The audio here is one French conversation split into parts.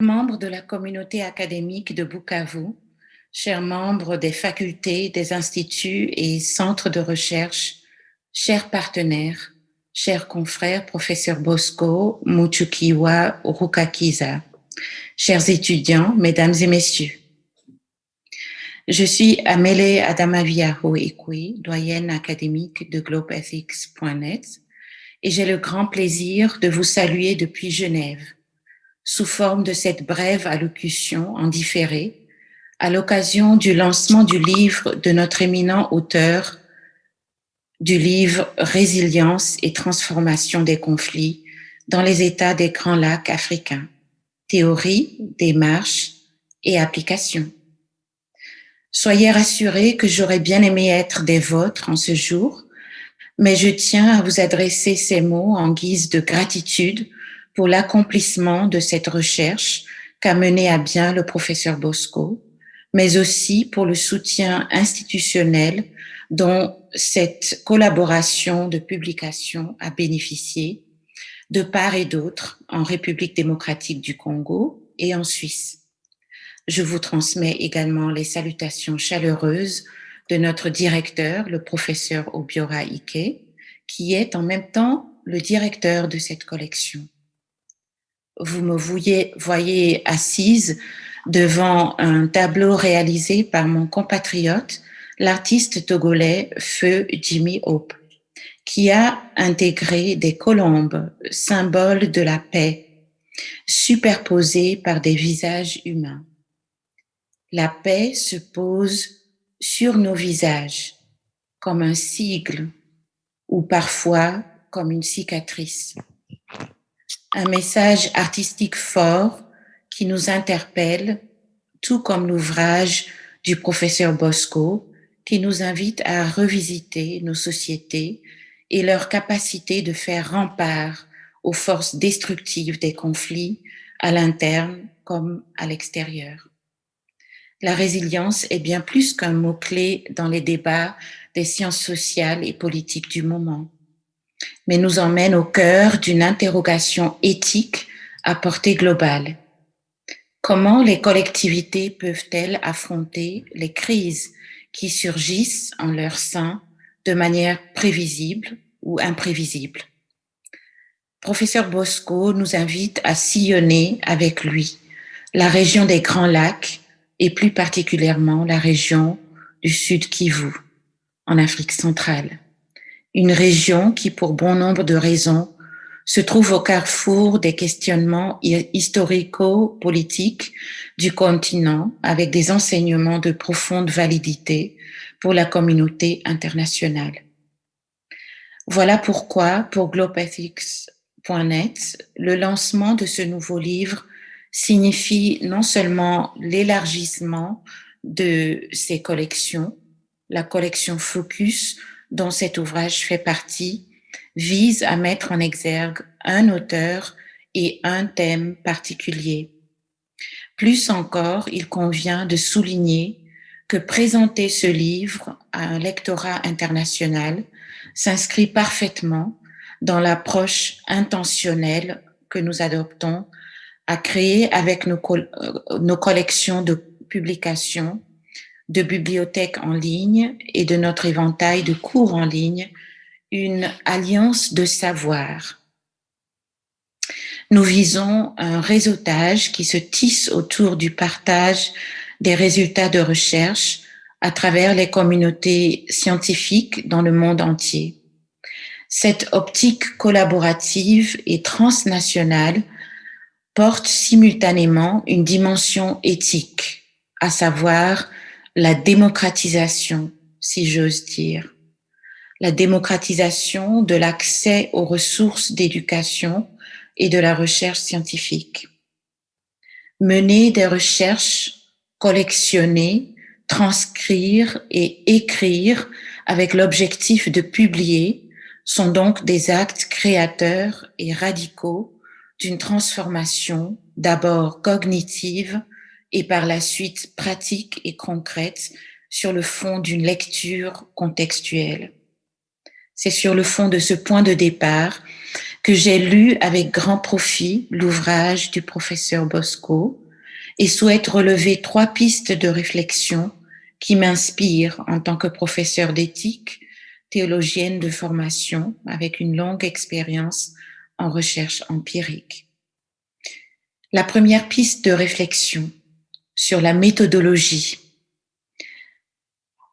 membres de la communauté académique de Bukavu, chers membres des facultés, des instituts et centres de recherche, chers partenaires, chers confrères, professeur Bosco, Muchukiwa, Rukakiza, chers étudiants, mesdames et messieurs. Je suis Amele Adamaviaho Ekwe, doyenne académique de GlobeEthics.net, et j'ai le grand plaisir de vous saluer depuis Genève, sous forme de cette brève allocution en différé, à l'occasion du lancement du livre de notre éminent auteur, du livre Résilience et transformation des conflits dans les États des Grands Lacs africains, théorie, démarche et application. Soyez rassurés que j'aurais bien aimé être des vôtres en ce jour, mais je tiens à vous adresser ces mots en guise de gratitude pour l'accomplissement de cette recherche qu'a mené à bien le professeur Bosco, mais aussi pour le soutien institutionnel dont cette collaboration de publication a bénéficié de part et d'autre en République démocratique du Congo et en Suisse. Je vous transmets également les salutations chaleureuses de notre directeur, le professeur Obiora Ike, qui est en même temps le directeur de cette collection. Vous me voyez, assise devant un tableau réalisé par mon compatriote, l'artiste togolais Feu Jimmy Hope, qui a intégré des colombes, symboles de la paix, superposées par des visages humains. La paix se pose sur nos visages comme un sigle ou parfois comme une cicatrice. Un message artistique fort qui nous interpelle, tout comme l'ouvrage du professeur Bosco, qui nous invite à revisiter nos sociétés et leur capacité de faire rempart aux forces destructives des conflits à l'interne comme à l'extérieur. La résilience est bien plus qu'un mot-clé dans les débats des sciences sociales et politiques du moment, mais nous emmène au cœur d'une interrogation éthique à portée globale. Comment les collectivités peuvent-elles affronter les crises qui surgissent en leur sein de manière prévisible ou imprévisible? Professeur Bosco nous invite à sillonner avec lui la région des Grands Lacs et plus particulièrement la région du Sud Kivu, en Afrique centrale. Une région qui, pour bon nombre de raisons, se trouve au carrefour des questionnements historico-politiques du continent avec des enseignements de profonde validité pour la communauté internationale. Voilà pourquoi, pour globethics.net, le lancement de ce nouveau livre signifie non seulement l'élargissement de ses collections, la collection Focus, dont cet ouvrage fait partie, vise à mettre en exergue un auteur et un thème particulier. Plus encore, il convient de souligner que présenter ce livre à un lectorat international s'inscrit parfaitement dans l'approche intentionnelle que nous adoptons à créer avec nos, euh, nos collections de publications, de bibliothèques en ligne et de notre éventail de cours en ligne, une alliance de savoir. Nous visons un réseautage qui se tisse autour du partage des résultats de recherche à travers les communautés scientifiques dans le monde entier. Cette optique collaborative et transnationale porte simultanément une dimension éthique, à savoir la démocratisation, si j'ose dire. La démocratisation de l'accès aux ressources d'éducation et de la recherche scientifique. Mener des recherches, collectionner, transcrire et écrire avec l'objectif de publier sont donc des actes créateurs et radicaux d'une transformation d'abord cognitive et par la suite pratique et concrète sur le fond d'une lecture contextuelle. C'est sur le fond de ce point de départ que j'ai lu avec grand profit l'ouvrage du professeur Bosco et souhaite relever trois pistes de réflexion qui m'inspirent en tant que professeur d'éthique, théologienne de formation avec une longue expérience en recherche empirique. La première piste de réflexion sur la méthodologie.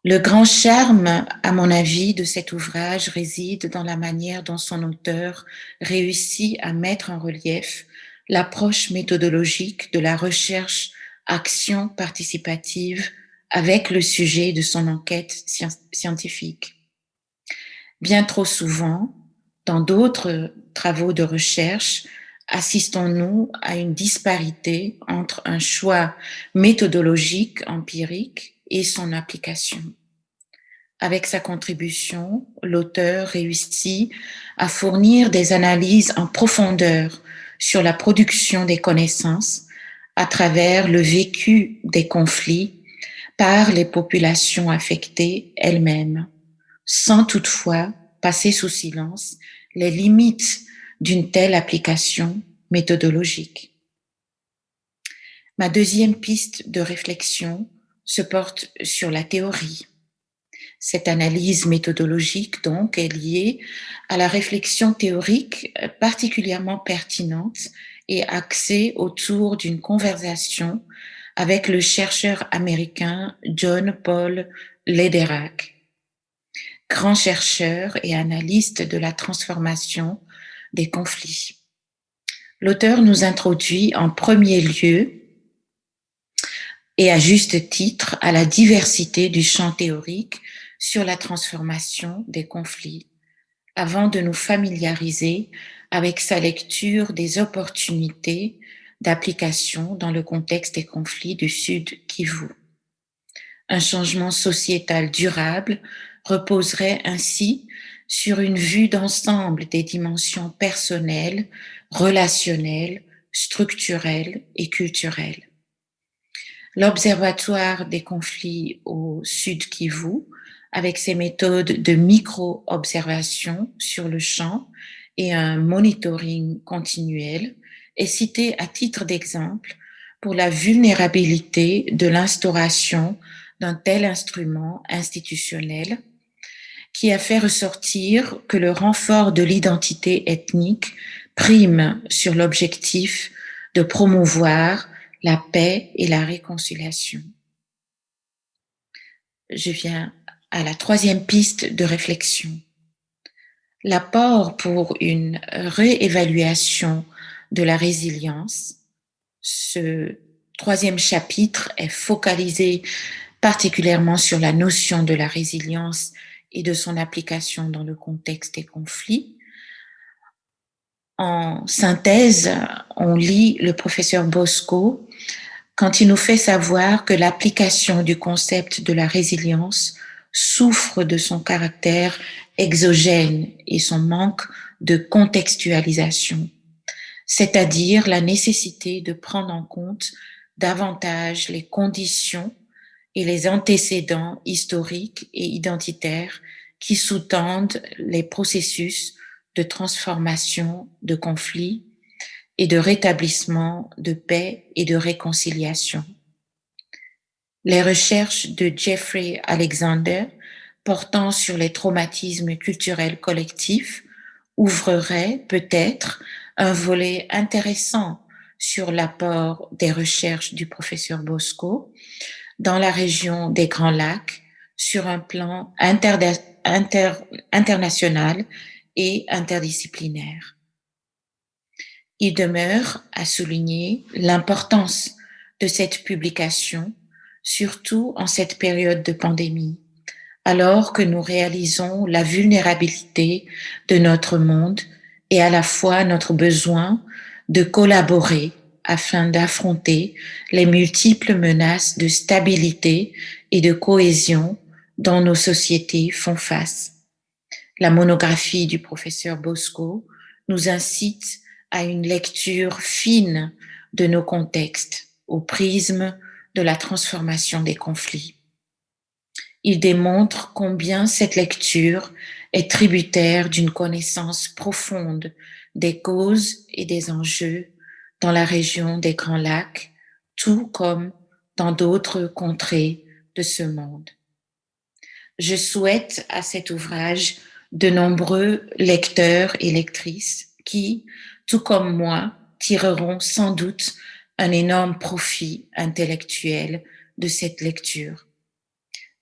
Le grand charme, à mon avis, de cet ouvrage réside dans la manière dont son auteur réussit à mettre en relief l'approche méthodologique de la recherche action participative avec le sujet de son enquête scientifique. Bien trop souvent, dans d'autres travaux de recherche, assistons-nous à une disparité entre un choix méthodologique empirique et son application. Avec sa contribution, l'auteur réussit à fournir des analyses en profondeur sur la production des connaissances à travers le vécu des conflits par les populations affectées elles-mêmes, sans toutefois passer sous silence les limites d'une telle application méthodologique. Ma deuxième piste de réflexion se porte sur la théorie. Cette analyse méthodologique, donc, est liée à la réflexion théorique particulièrement pertinente et axée autour d'une conversation avec le chercheur américain John Paul Lederach, grand chercheur et analyste de la transformation des conflits. L'auteur nous introduit en premier lieu et à juste titre à la diversité du champ théorique sur la transformation des conflits avant de nous familiariser avec sa lecture des opportunités d'application dans le contexte des conflits du Sud Kivu. Un changement sociétal durable reposerait ainsi sur une vue d'ensemble des dimensions personnelles, relationnelles, structurelles et culturelles. L'Observatoire des conflits au Sud Kivu, avec ses méthodes de micro-observation sur le champ et un monitoring continuel, est cité à titre d'exemple pour la vulnérabilité de l'instauration d'un tel instrument institutionnel qui a fait ressortir que le renfort de l'identité ethnique prime sur l'objectif de promouvoir la paix et la réconciliation. Je viens à la troisième piste de réflexion. L'apport pour une réévaluation de la résilience. Ce troisième chapitre est focalisé particulièrement sur la notion de la résilience et de son application dans le contexte des conflits. En synthèse, on lit le professeur Bosco quand il nous fait savoir que l'application du concept de la résilience souffre de son caractère exogène et son manque de contextualisation, c'est-à-dire la nécessité de prendre en compte davantage les conditions et les antécédents historiques et identitaires qui sous-tendent les processus de transformation de conflits et de rétablissement de paix et de réconciliation. Les recherches de Jeffrey Alexander portant sur les traumatismes culturels collectifs ouvreraient peut-être un volet intéressant sur l'apport des recherches du professeur Bosco dans la région des Grands Lacs sur un plan international et interdisciplinaire. Il demeure à souligner l'importance de cette publication, surtout en cette période de pandémie, alors que nous réalisons la vulnérabilité de notre monde et à la fois notre besoin de collaborer afin d'affronter les multiples menaces de stabilité et de cohésion dont nos sociétés font face. La monographie du professeur Bosco nous incite à une lecture fine de nos contextes au prisme de la transformation des conflits. Il démontre combien cette lecture est tributaire d'une connaissance profonde des causes et des enjeux dans la région des Grands Lacs, tout comme dans d'autres contrées de ce monde. Je souhaite à cet ouvrage de nombreux lecteurs et lectrices qui, tout comme moi, tireront sans doute un énorme profit intellectuel de cette lecture.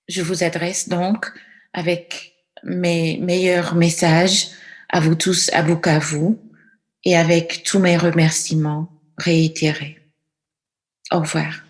Je vous adresse donc avec mes meilleurs messages à vous tous à Bukavu et avec tous mes remerciements réitérés. Au revoir.